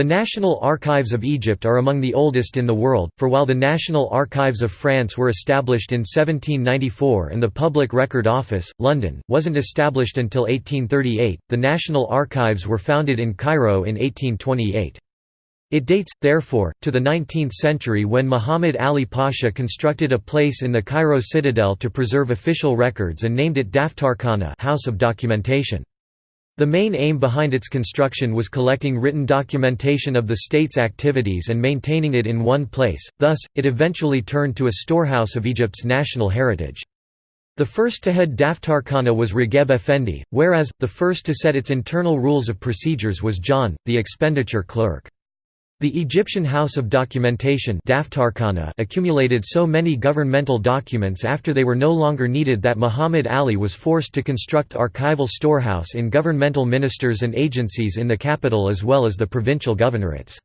The National Archives of Egypt are among the oldest in the world, for while the National Archives of France were established in 1794 and the Public Record Office, London, wasn't established until 1838, the National Archives were founded in Cairo in 1828. It dates, therefore, to the 19th century when Muhammad Ali Pasha constructed a place in the Cairo citadel to preserve official records and named it Daftarkhana House of Documentation. The main aim behind its construction was collecting written documentation of the state's activities and maintaining it in one place, thus, it eventually turned to a storehouse of Egypt's national heritage. The first to head Daftarkhana was Ragheb Effendi, whereas, the first to set its internal rules of procedures was John, the expenditure clerk. The Egyptian House of Documentation accumulated so many governmental documents after they were no longer needed that Muhammad Ali was forced to construct archival storehouse in governmental ministers and agencies in the capital as well as the provincial governorates.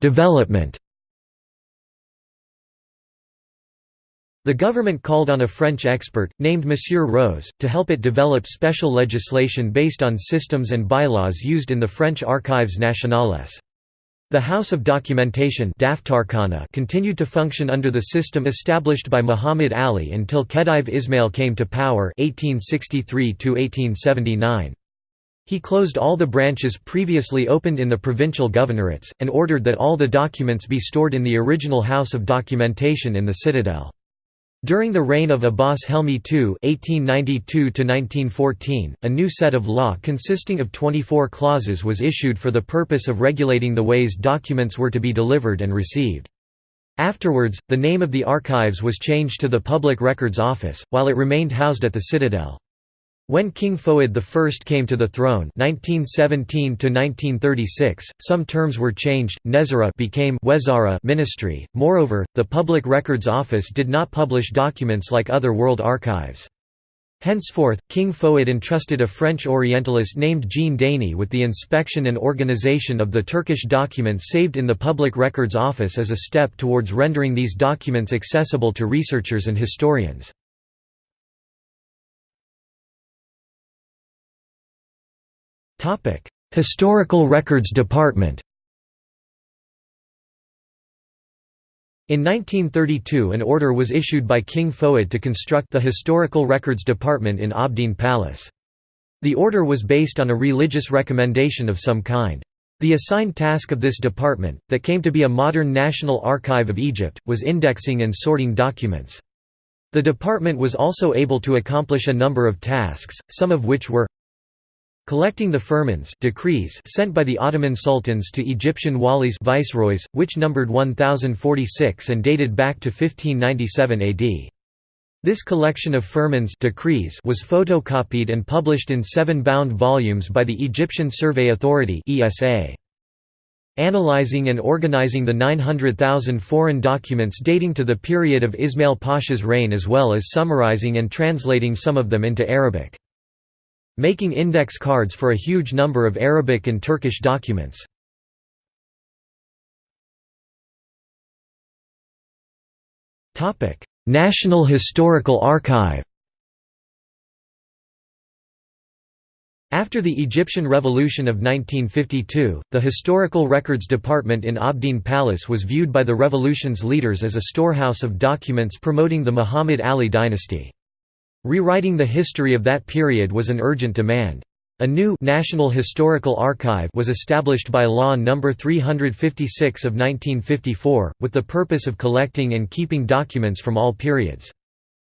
Development The government called on a French expert, named Monsieur Rose, to help it develop special legislation based on systems and bylaws used in the French Archives nationales. The House of Documentation continued to function under the system established by Muhammad Ali until Khedive Ismail came to power 1863 He closed all the branches previously opened in the provincial governorates, and ordered that all the documents be stored in the original House of Documentation in the citadel. During the reign of Abbas Helmi II (1892–1914), a new set of law consisting of 24 clauses was issued for the purpose of regulating the ways documents were to be delivered and received. Afterwards, the name of the archives was changed to the Public Records Office, while it remained housed at the Citadel. When King Fouad I came to the throne 1917 some terms were changed, Nezara became Wezara ministry, moreover, the Public Records Office did not publish documents like other world archives. Henceforth, King Fouad entrusted a French Orientalist named Jean Deny with the inspection and organization of the Turkish documents saved in the Public Records Office as a step towards rendering these documents accessible to researchers and historians. Historical Records Department In 1932 an order was issued by King Fouad to construct the Historical Records Department in Abdeen Palace. The order was based on a religious recommendation of some kind. The assigned task of this department, that came to be a modern National Archive of Egypt, was indexing and sorting documents. The department was also able to accomplish a number of tasks, some of which were Collecting the firmans decrees sent by the Ottoman sultans to Egyptian walis viceroys, which numbered 1046 and dated back to 1597 AD. This collection of firmans decrees was photocopied and published in seven bound volumes by the Egyptian Survey Authority ESA. Analyzing and organizing the 900,000 foreign documents dating to the period of Ismail Pasha's reign as well as summarizing and translating some of them into Arabic making index cards for a huge number of Arabic and Turkish documents. National Historical Archive After the Egyptian Revolution of 1952, the Historical Records Department in Abdeen Palace was viewed by the revolution's leaders as a storehouse of documents promoting the Muhammad Ali dynasty. Rewriting the history of that period was an urgent demand. A new National Historical Archive was established by Law No. 356 of 1954, with the purpose of collecting and keeping documents from all periods.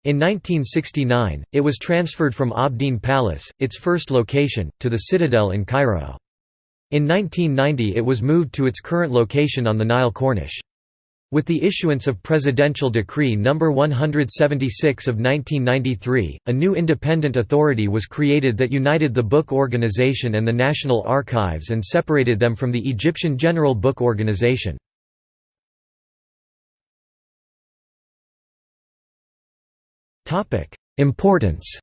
In 1969, it was transferred from Abdeen Palace, its first location, to the Citadel in Cairo. In 1990 it was moved to its current location on the Nile Corniche. With the issuance of Presidential Decree No. 176 of 1993, a new independent authority was created that united the Book Organization and the National Archives and separated them from the Egyptian General Book Organization. Importance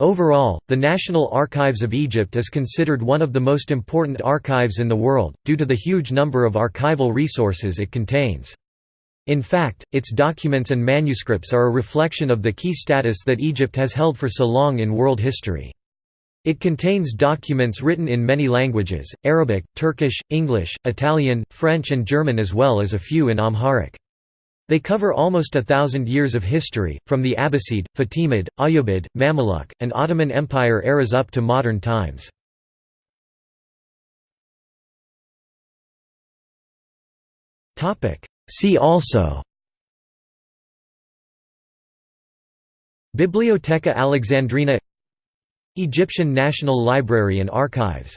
Overall, the National Archives of Egypt is considered one of the most important archives in the world, due to the huge number of archival resources it contains. In fact, its documents and manuscripts are a reflection of the key status that Egypt has held for so long in world history. It contains documents written in many languages, Arabic, Turkish, English, Italian, French and German as well as a few in Amharic. They cover almost a thousand years of history, from the Abbasid, Fatimid, Ayyubid, Mamluk, and Ottoman Empire eras up to modern times. See also Bibliotheca Alexandrina Egyptian National Library and Archives